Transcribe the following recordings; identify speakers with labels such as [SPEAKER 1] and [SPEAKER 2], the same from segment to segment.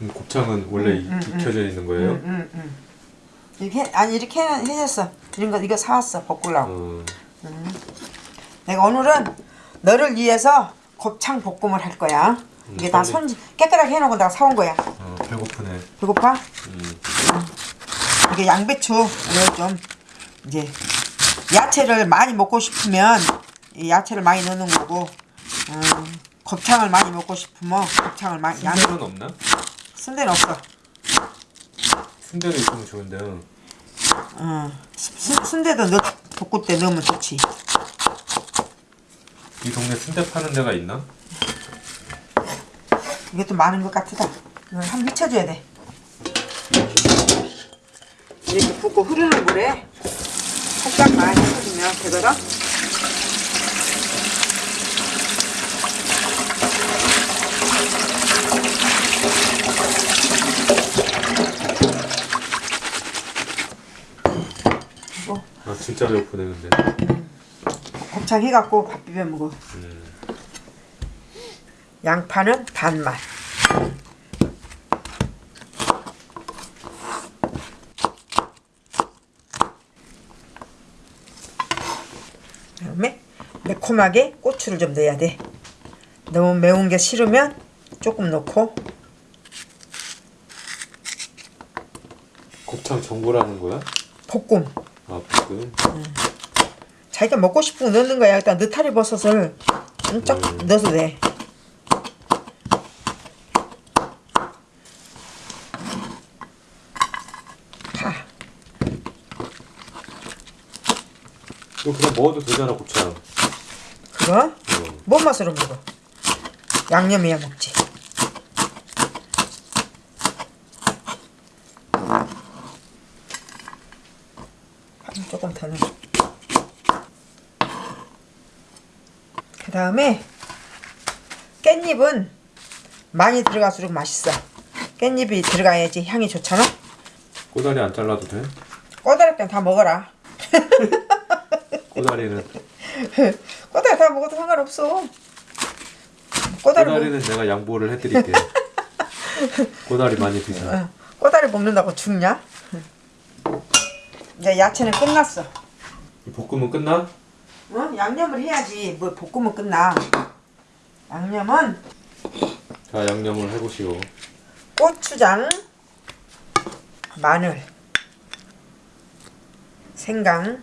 [SPEAKER 1] 음, 곱창은 원래 이-
[SPEAKER 2] 음, 음,
[SPEAKER 1] 익혀져 있는 거예요?
[SPEAKER 2] 응, 응, 응. 이렇게 해- 아니 이렇게 해- 해줬어. 이런 거 이거 사왔어 볶으려고.
[SPEAKER 1] 어,
[SPEAKER 2] 내가 오늘은 너를 위해서 곱창 볶음을 할 거야. 이게
[SPEAKER 1] 음,
[SPEAKER 2] 다. 손 깨끗하게 해놓고 내가 사온 거야.
[SPEAKER 1] 어, 배고프네.
[SPEAKER 2] 배고파?
[SPEAKER 1] 음,
[SPEAKER 2] 이게 양배추 오늘 좀 이제 야채를 많이 먹고 싶으면 이 야채를 많이 넣는 거고 음, 곱창을 많이 먹고 싶으면 곱창을 많이 양
[SPEAKER 1] 없나?
[SPEAKER 2] 순대는 없어.
[SPEAKER 1] 순대도 있으면 좋은데요.
[SPEAKER 2] 어, 순- 순대도 넣 볶을 때 넣으면 좋지.
[SPEAKER 1] 이 동네 순대 파는 데가 있나?
[SPEAKER 2] 이것도 많은 것 같다. 이걸 한번 묻혀줘야 돼. 이렇게 붓고 흐르는 물에 살짝만 해주면 되거든.
[SPEAKER 1] 진짜 배고프네 근데.
[SPEAKER 2] 곱창 해갖고 밥 비벼 먹어.
[SPEAKER 1] 음,
[SPEAKER 2] 양파는 반만. 그다음에 매콤하게 고추를 좀 넣어야 돼. 너무 매운 게 싫으면 조금 넣고
[SPEAKER 1] 곱창 전골하는 거야?
[SPEAKER 2] 볶음.
[SPEAKER 1] 아 볶음.
[SPEAKER 2] 자기가 먹고 싶은 거 넣는 거야. 일단 느타리 버섯을 쫙
[SPEAKER 1] 음.
[SPEAKER 2] 넣어도 돼. 파.
[SPEAKER 1] 이거 그냥 먹어도 되잖아 곱창.
[SPEAKER 2] 그거?
[SPEAKER 1] 어.
[SPEAKER 2] 뭔 맛으로 먹어? 양념해야 먹지. 한 조금 더 넣어. 그 다음에 깻잎은 많이 들어갈수록 맛있어. 깻잎이 들어가야지 향이 좋잖아.
[SPEAKER 1] 꼬다리 안 잘라도 돼?
[SPEAKER 2] 꼬다리 땐다 먹어라.
[SPEAKER 1] 꼬다리는
[SPEAKER 2] 꼬다리 다 먹어도 상관없어. 꼬다리 먹,
[SPEAKER 1] 꼬다리는 내가 양보를 해드릴게. 꼬다리 많이 드셔.
[SPEAKER 2] 어, 꼬다리 먹는다고 죽냐? 이제 야채는 끝났어.
[SPEAKER 1] 이 볶음은 끝나?
[SPEAKER 2] 어? 양념을 해야지. 뭐 볶으면 끝나. 양념은
[SPEAKER 1] 자 양념을 해보시오.
[SPEAKER 2] 고추장, 마늘, 생강,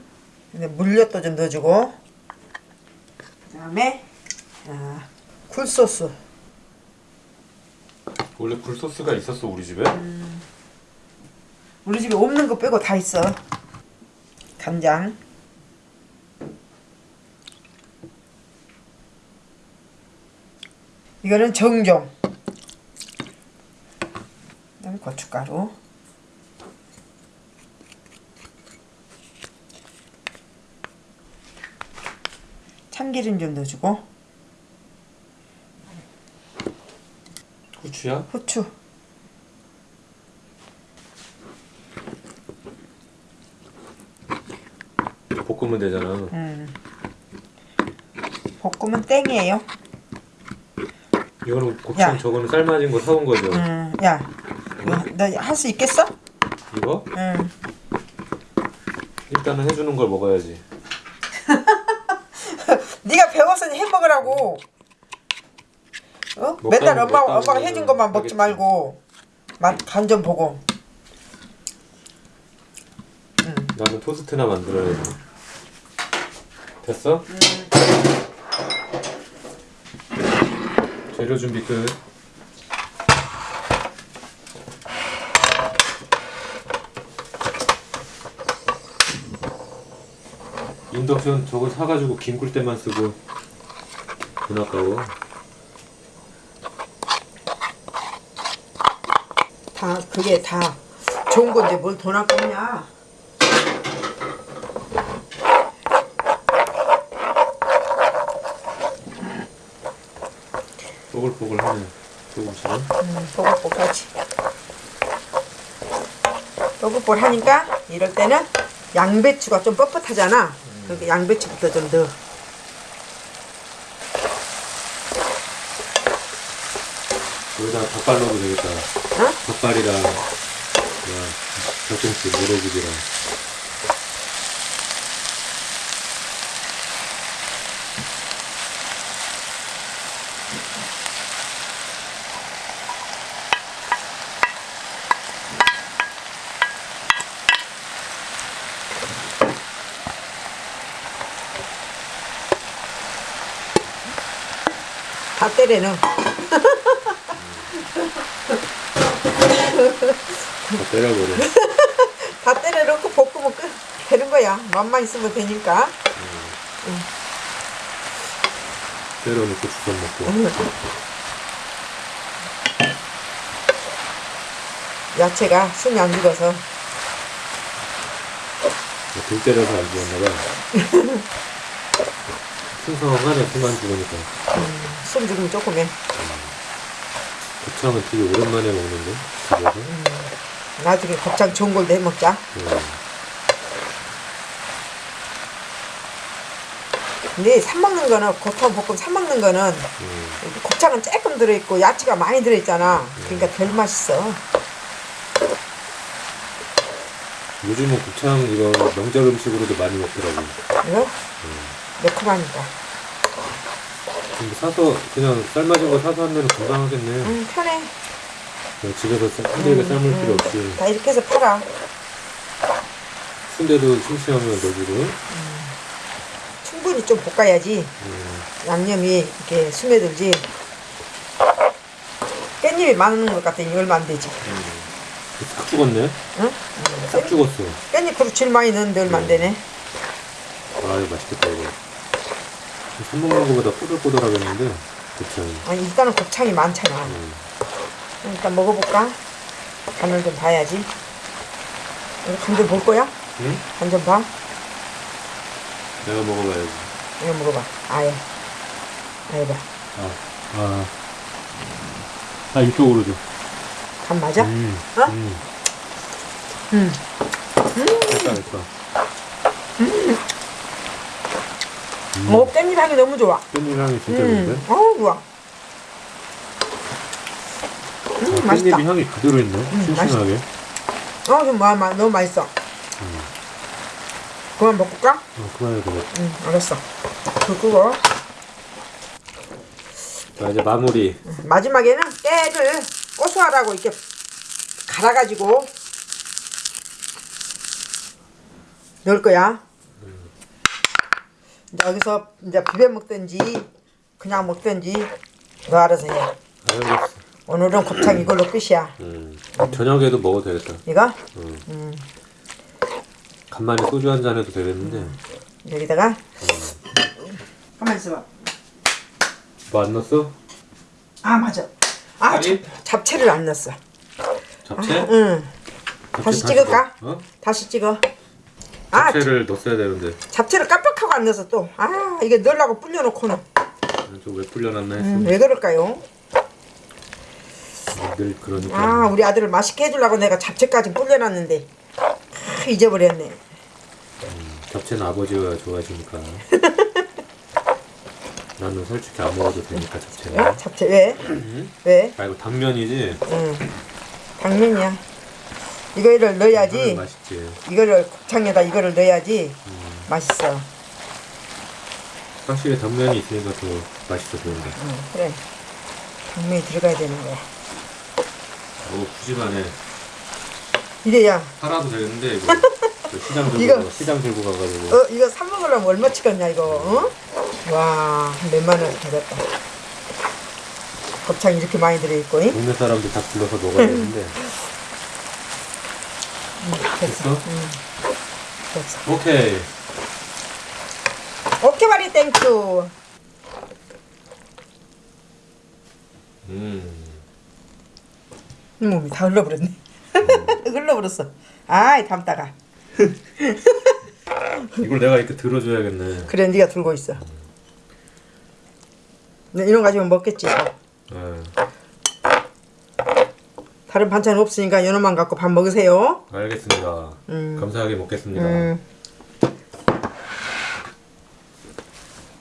[SPEAKER 2] 근데 물엿도 좀 넣어주고, 그 다음에 아, 굴소스.
[SPEAKER 1] 원래 굴소스가 있었어 우리 집에?
[SPEAKER 2] 우리 집에 없는 거 빼고 다 있어. 간장. 이거는 정종. 그다음 고춧가루. 참기름 좀 넣어주고
[SPEAKER 1] 후추야?
[SPEAKER 2] 후추.
[SPEAKER 1] 볶으면 되잖아.
[SPEAKER 2] 음. 볶으면 땡이에요.
[SPEAKER 1] 이거는 곱창
[SPEAKER 2] 야.
[SPEAKER 1] 저거는 삶아진 거 사온 거죠?
[SPEAKER 2] 음, 야, 너할 수 있겠어?
[SPEAKER 1] 이거?
[SPEAKER 2] 응.
[SPEAKER 1] 일단은 해주는 걸 먹어야지.
[SPEAKER 2] 네가 배웠으니 해 먹으라고. 어? 맨날 엄마 엄마가 해준 것만 먹지
[SPEAKER 1] 하겠지.
[SPEAKER 2] 말고 맛 간 좀 보고.
[SPEAKER 1] 나는 토스트나 만들어야지. 됐어? 재료 준비 끝. 인덕션 저거 사가지고 김굴 때만 쓰고 돈 아까워.
[SPEAKER 2] 다 그게 다 좋은 건데 뭘 돈 아깝냐?
[SPEAKER 1] 뽀글뽀글하네 조금씩은.
[SPEAKER 2] 음, 뽀글뽀글하지. 뽀글뽀글 하니까 이럴 때는 양배추가 좀 뻣뻣하잖아. 그러니까 양배추부터 좀 넣어.
[SPEAKER 1] 여기다 닭발 넣어도 되겠다.
[SPEAKER 2] 어?
[SPEAKER 1] 닭발이랑 닭김치 모래집이랑
[SPEAKER 2] 다 때려는
[SPEAKER 1] 다 때려버려.
[SPEAKER 2] 다 때려놓고 볶으면 끝. 되는 거야. 맛만 있으면 되니까.
[SPEAKER 1] 때려놓고 주선 먹고.
[SPEAKER 2] 야채가 숨이 안 죽어서.
[SPEAKER 1] 등 때려서 안 죽었나 봐. 풍성하네 숨안 죽으니까.
[SPEAKER 2] 숨 죽으면 조금 해
[SPEAKER 1] 곱창은 되게 오랜만에 먹는데 집에서.
[SPEAKER 2] 나중에 곱창 좋은 걸로 해 먹자
[SPEAKER 1] 음.
[SPEAKER 2] 근데 사 먹는 거는 곱창 볶음 사 먹는 거는
[SPEAKER 1] 음.
[SPEAKER 2] 곱창은 조금 들어있고 야채가 많이 들어있잖아 그러니까 덜 맛있어
[SPEAKER 1] 요즘은 곱창 이거 명절 음식으로도 많이 먹더라고.
[SPEAKER 2] 이거 매콤하니까
[SPEAKER 1] 근데 사서 그냥 삶아진 거 사서 하면 금방 하겠네.
[SPEAKER 2] 음 편해
[SPEAKER 1] 그냥 집에서 쌀- 힘들게 삶을 필요 없이
[SPEAKER 2] 다 이렇게 해서 팔아
[SPEAKER 1] 순대도 싱싱하면 넣어주고.
[SPEAKER 2] 충분히 좀 볶아야지
[SPEAKER 1] 음.
[SPEAKER 2] 양념이 이렇게 스며들지 깻잎이 많은 것 같더니 얼마 안 되지
[SPEAKER 1] 싹 죽었네.
[SPEAKER 2] 응?
[SPEAKER 1] 싹 죽었어.
[SPEAKER 2] 깻잎 그릇 질 많이 넣는데 얼마 안 되네
[SPEAKER 1] 아 이거 맛있겠다 이거. 사 먹는 거보다 꼬들꼬들하겠는데 곱창이.
[SPEAKER 2] 아니 일단은 곱창이 많잖아
[SPEAKER 1] 음.
[SPEAKER 2] 일단 먹어볼까? 간을 좀 봐야지 이거 간좀 볼 거야?
[SPEAKER 1] 응?
[SPEAKER 2] 간좀 봐.
[SPEAKER 1] 내가 먹어봐야지.
[SPEAKER 2] 이거 먹어봐. 아예. 아예 봐.
[SPEAKER 1] 아, 아, 아 이쪽으로 줘.
[SPEAKER 2] 간 맞아?
[SPEAKER 1] 음,
[SPEAKER 2] 어?
[SPEAKER 1] 음,
[SPEAKER 2] 응.
[SPEAKER 1] 됐다 됐다.
[SPEAKER 2] 어, 깻잎 향이 너무 좋아.
[SPEAKER 1] 깻잎 향이 진짜
[SPEAKER 2] 음.
[SPEAKER 1] 좋은데?
[SPEAKER 2] 어, 좋아. 음,
[SPEAKER 1] 아,
[SPEAKER 2] 맛있다.
[SPEAKER 1] 깻잎이 향이 그대로 있네. 싱싱하게.
[SPEAKER 2] 어, 좀 마, 마, 너무 맛있어. 그만 먹을까?
[SPEAKER 1] 어, 그만해도 돼.
[SPEAKER 2] 응, 알았어. 불 끄고.
[SPEAKER 1] 자 이제 마무리.
[SPEAKER 2] 마지막에는 깨를 고소하라고 이렇게 갈아가지고 넣을 거야. 이제 여기서 이제 비벼 먹든지 그냥 먹든지 너 알아서 해.
[SPEAKER 1] 알겠어.
[SPEAKER 2] 오늘은 곱창 이걸로 끝이야.
[SPEAKER 1] 음, 저녁에도 먹어도 되겠다.
[SPEAKER 2] 이거
[SPEAKER 1] 간만에 소주 한 잔 해도 되겠는데.
[SPEAKER 2] 여기다가 가만 있어봐.
[SPEAKER 1] 뭐 안 넣었어?
[SPEAKER 2] 아 맞아. 아
[SPEAKER 1] 아니?
[SPEAKER 2] 잡, 잡채를 안 넣었어.
[SPEAKER 1] 잡채?
[SPEAKER 2] 응.
[SPEAKER 1] 잡채
[SPEAKER 2] 다시
[SPEAKER 1] 다
[SPEAKER 2] 찍을까?
[SPEAKER 1] 어?
[SPEAKER 2] 다시 찍어. 아
[SPEAKER 1] 잡채를 넣었어야 되는데.
[SPEAKER 2] 잡채를 깜빡하고 안 넣어서 또. 아 이게 넣으려고 불려놓고는.
[SPEAKER 1] 좀왜 불려놨나 했어.
[SPEAKER 2] 음, 왜 그럴까요?
[SPEAKER 1] 늘 그러니까.
[SPEAKER 2] 아 우리 아들을 맛있게 해주려고 내가 잡채까지 불려놨는데 아, 잊어버렸네.
[SPEAKER 1] 잡채는 아버지가 좋아하시니까. 나는 솔직히 안 먹어도 되니까 잡채는.
[SPEAKER 2] 어? 잡채 왜? 왜?
[SPEAKER 1] 아 이거 당면이지.
[SPEAKER 2] 응. 당면이야. 이거를 넣어야지.
[SPEAKER 1] 이거는 맛있지.
[SPEAKER 2] 이거를 곱창에다 이거를 넣어야지 맛있어.
[SPEAKER 1] 확실히 당면이 있으니까 더 맛있어 보인다.
[SPEAKER 2] 응, 그래. 당면이 들어가야 되는 거야.
[SPEAKER 1] 오 푸짐하네.
[SPEAKER 2] 이래야
[SPEAKER 1] 팔아도 되겠는데 이거. 저 시장 들고
[SPEAKER 2] 이거-
[SPEAKER 1] 가- 시장 들고 가가지고.
[SPEAKER 2] 어 이거 사 먹으려면 얼마 치겠냐 이거 어? 와 몇만 원 되겠다 곱창 이렇게 많이 들어있고 잉?
[SPEAKER 1] 동네 사람들 다 불러서 먹어야 되는데.
[SPEAKER 2] 됐어?
[SPEAKER 1] 됐어?
[SPEAKER 2] 됐어.
[SPEAKER 1] 오케이.
[SPEAKER 2] 오케이 마리 thank you
[SPEAKER 1] 음.
[SPEAKER 2] 몸이 다 흘러버렸네. 흘러버렸어. 아이 담다가.
[SPEAKER 1] 이걸 내가 이렇게 들어줘야겠네.
[SPEAKER 2] 그래 네가 들고 있어. 네, 이런 거 가지고 먹겠지
[SPEAKER 1] 아,
[SPEAKER 2] 다른 반찬 없으니까 연어만 갖고 밥 먹으세요
[SPEAKER 1] 알겠습니다.
[SPEAKER 2] 음.
[SPEAKER 1] 감사하게 먹겠습니다.
[SPEAKER 2] 음.